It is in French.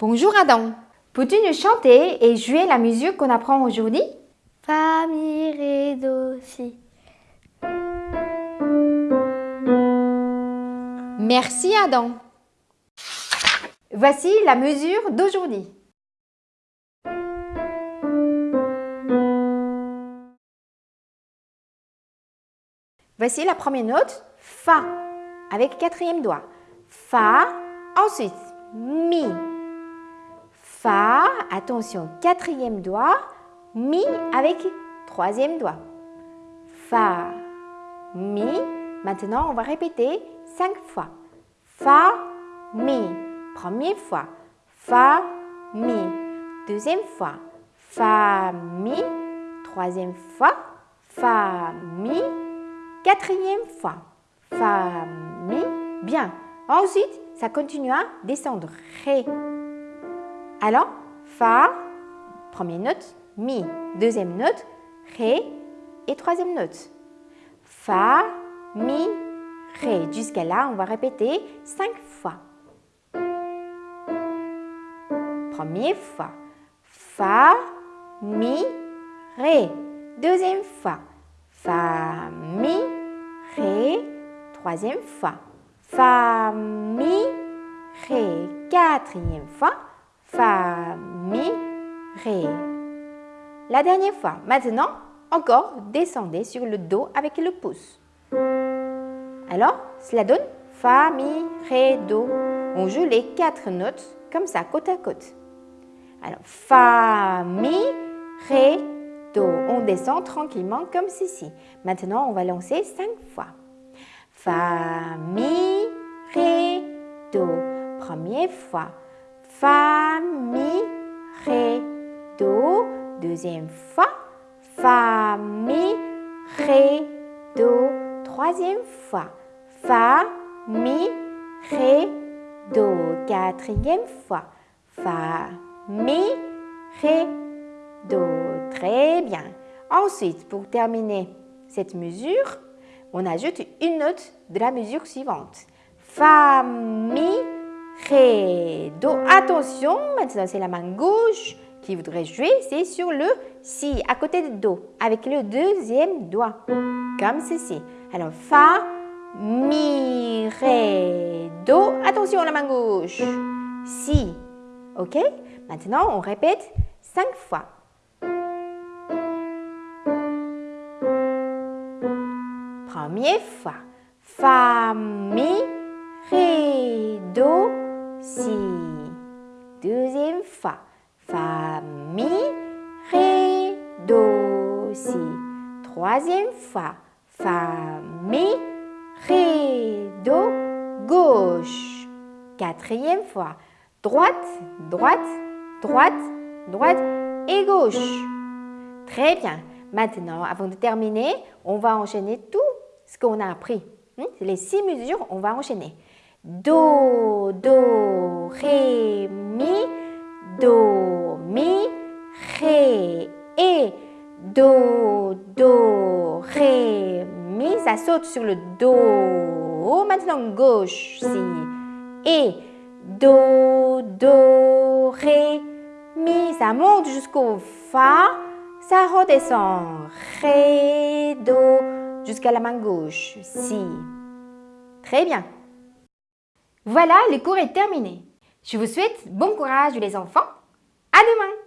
Bonjour Adam. Peux-tu nous chanter et jouer la musique qu'on apprend aujourd'hui? Fa, mi, ré, do, si. Merci Adam. Voici la mesure d'aujourd'hui. Voici la première note, Fa, avec quatrième doigt. Fa, ensuite Mi. Fa, attention, quatrième doigt, Mi avec troisième doigt. Fa, Mi. Maintenant, on va répéter cinq fois. Fa, Mi. Première fois. Fa, Mi. Deuxième fois. Fa, Mi. Troisième fois. Fa, Mi. Quatrième fois. Fa, Mi. Bien. Ensuite, ça continue à descendre. Ré. Alors, Fa, première note, Mi. Deuxième note, Ré. Et troisième note. Fa, Mi, Ré. Jusqu'à là, on va répéter cinq fois. Première fois. Fa, Mi, Ré. Deuxième fois. Fa, Mi, Ré. Troisième fois. Fa, Mi, Ré. Quatrième fois. Fa, Mi, Ré. La dernière fois. Maintenant, encore descendez sur le Do avec le pouce. Alors, cela donne Fa, Mi, Ré, Do. On joue les quatre notes comme ça, côte à côte. Alors, Fa, Mi, Ré, Do. On descend tranquillement comme ceci. Maintenant, on va lancer cinq fois. Fa, Mi, Ré, Do. Première fois. Fa, Mi, Ré, Do. Deuxième fois. Fa, Mi, Ré, Do. Troisième fois. Fa, Mi, Ré, Do. Quatrième fois. Fa, Mi, Ré, Do. Très bien. Ensuite, pour terminer cette mesure, on ajoute une note de la mesure suivante. Fa, Mi, Ré, Do. Attention, maintenant c'est la main gauche qui voudrait jouer, c'est sur le Si, à côté de Do, avec le deuxième doigt, comme ceci. Alors, Fa, Mi, Ré, Do. Attention, la main gauche. Si. OK? Maintenant, on répète cinq fois. Première fois. Fa, Mi, Ré, Do, Si. Deuxième fois. Fa, Mi, Ré, Do, Si. Troisième fois. Fa, Mi, Ré, Do, gauche. Quatrième fois. Droite, droite, droite, droite et gauche. Très bien. Maintenant, avant de terminer, on va enchaîner tout ce qu'on a appris. Les six mesures, on va enchaîner. Do, Do, Ré, Mi, Do, Mi, Ré, et Do, Do, Ré, Mi. Ça saute sur le Do. Maintenant, gauche, si. Et Do, Do, Ré, Mi. Ça monte jusqu'au Fa. Ça redescend. Ré, Do, jusqu'à la main gauche. Si. Très bien. Voilà, le cours est terminé. Je vous souhaite bon courage les enfants. À demain